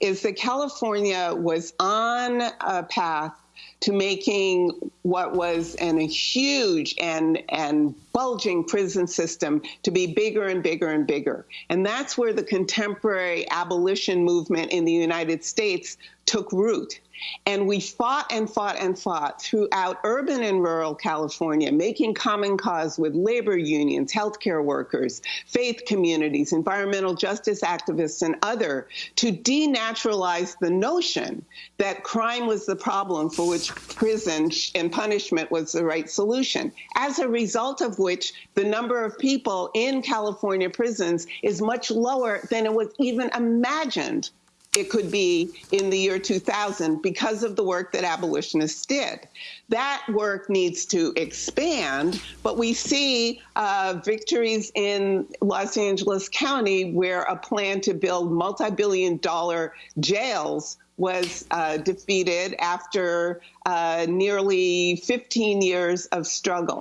is that California was on a path to making what was an, a huge and, and bulging prison system to be bigger and bigger and bigger. And that's where the contemporary abolition movement in the United States took root. And we fought and fought and fought throughout urban and rural California, making common cause with labor unions, healthcare workers, faith communities, environmental justice activists, and other to denaturalize the notion that crime was the problem for which prison and punishment was the right solution. As a result of which, the number of people in California prisons is much lower than it was even imagined it could be in the year 2000 because of the work that abolitionists did. That work needs to expand, but we see uh, victories in Los Angeles County where a plan to build multi billion dollar jails was uh, defeated after uh, nearly 15 years of struggle.